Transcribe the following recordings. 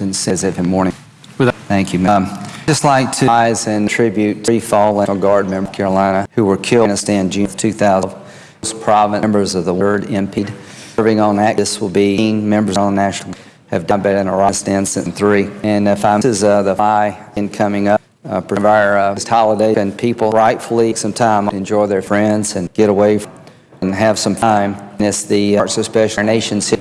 and says every morning. Thank you. Um, Just like to rise and tribute three fallen Guard members of Carolina who were killed in Afghanistan June of 2000. Most prominent members of the word impede. Serving on act, this will be 18 members on the national have done better in Afghanistan since three. And if I'm, this is uh, the FI in coming up, uh, for our uh, holiday, and people rightfully some time enjoy their friends and get away from, and have some time. And it's the arts, especially our nation's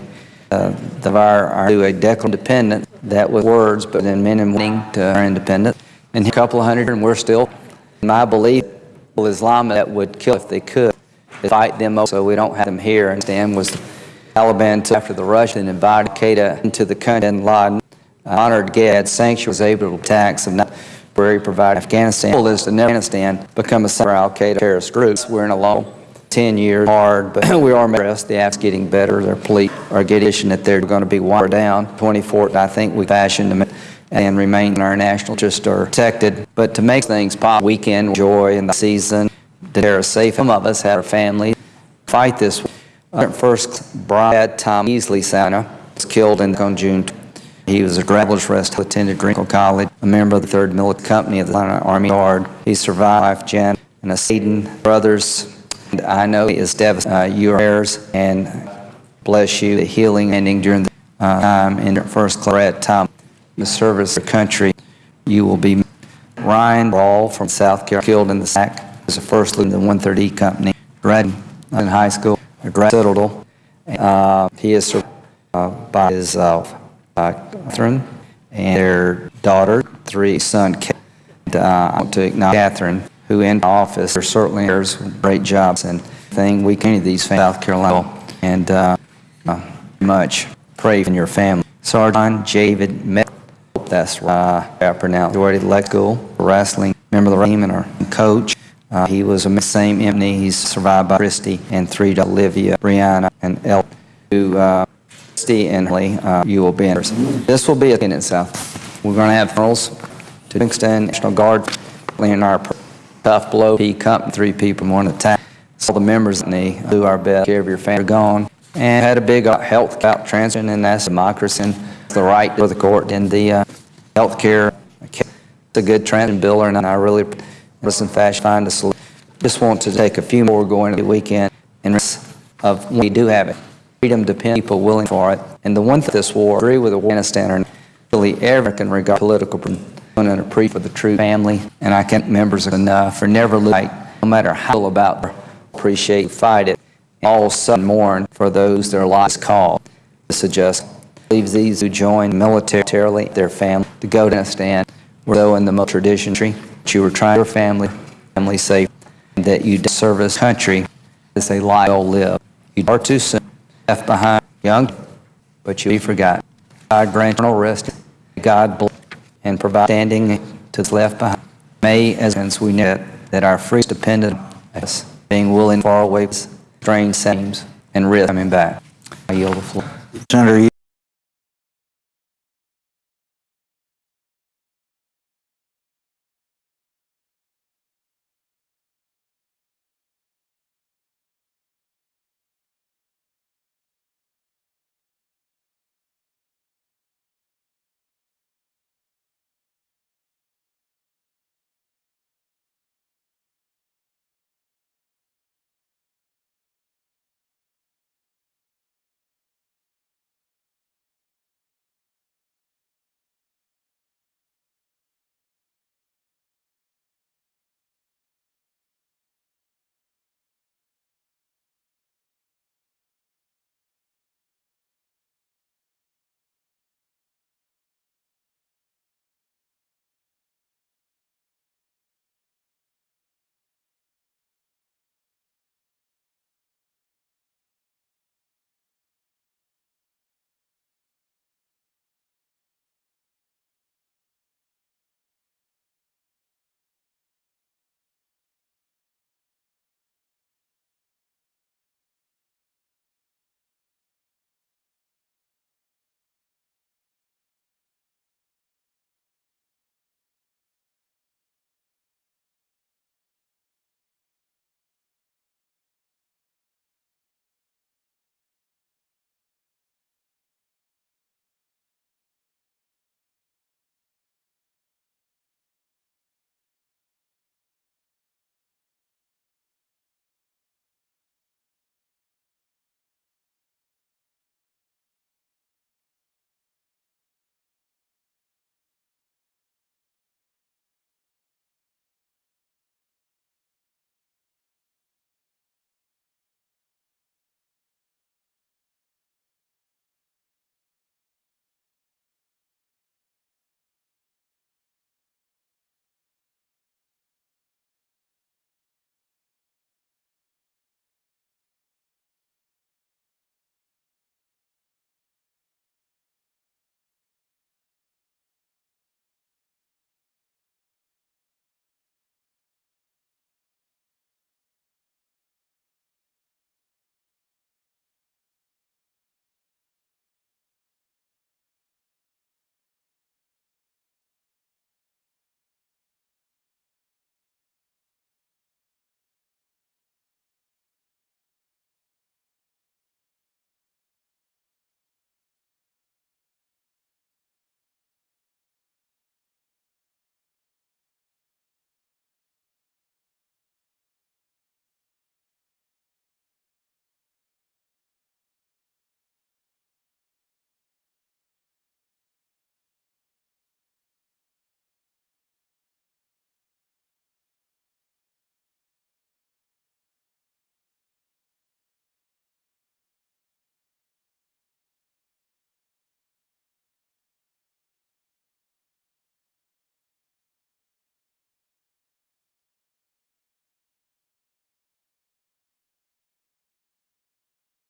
uh, of our, our do a Declaration Independence that was words, but then men and women to our independence. And a couple of hundred, and we're still, my belief, Islam that would kill if they could, fight them so we don't have them here. And Stan was Taliban after the Russian invited Qaeda into the country and Laden honored Gad sanctuary was able to attack some where he provided Afghanistan. The goal is to never Afghanistan become a center Al Qaeda terrorist groups. We're in a long 10 years hard, but we are impressed. The app's getting better. Their police are getting that they're going to be watered down. 24, I think we fashioned them and remain in our national interest are protected. But to make things possible, weekend joy in the season, they're safe. Some of us had our families fight this. Uh, First, Brad Tom Easley Santa was killed in, on June. He was a Travelers Rest, attended Greenville College, a member of the 3rd Military Company of the Army Guard. He survived Jan and a Seaton brothers. I know is devastated. Uh, your prayers and bless you. The healing ending during the uh, time in first class time, the service of the country. You will be Ryan Rawl from South Carolina, killed in the sack as a first in the 130 Company. Graduated in high school, a grad Citadel. Uh, he is uh, by his uh, uh, Catherine and their daughter, three son. And, uh, I want to acknowledge Catherine, who in office are certainly does great jobs and thing we can these families, South Carolina and uh, uh, much pray for your family. Sergeant David Met. Hope that's uh, I pronounced. Already let go wrestling member of the team and our coach. Uh, he was a same Emily. He's survived by Christy and three to Olivia, Brianna, and El. Who uh, Christy and Lee, uh, you will be in. This will be a in itself. We're going to have funerals to Kingston National Guard, in our tough blow. P company, three people more than attack. All the members in the do our best. Care of your family are gone and had a big uh, health out transition, and that's democracy and the right for the court and the uh, health care. It's a good transition bill, and I really, listen fashion, find a solution. Just want to take a few more going into the weekend and of we do have it. Freedom depends people willing for it. And the one thing this war, agree with Afghanistan, or really ever can regard political and a pre for the true family, and I can't members enough for never like, no matter how about appreciate, fight it, all sudden mourn for those their lives called. This suggest leaves these who join militarily their family to go to Afghanistan, where though in the most tradition tree, that you were trying your family, family safe, that you service country as a well lived. You are too soon left behind young, but you be forgotten. God grant eternal rest. God bless and provide standing to the left behind. May, as we know that our free is dependent on us being willing to far away, strange seems and risk coming back. I yield the floor. Senator, you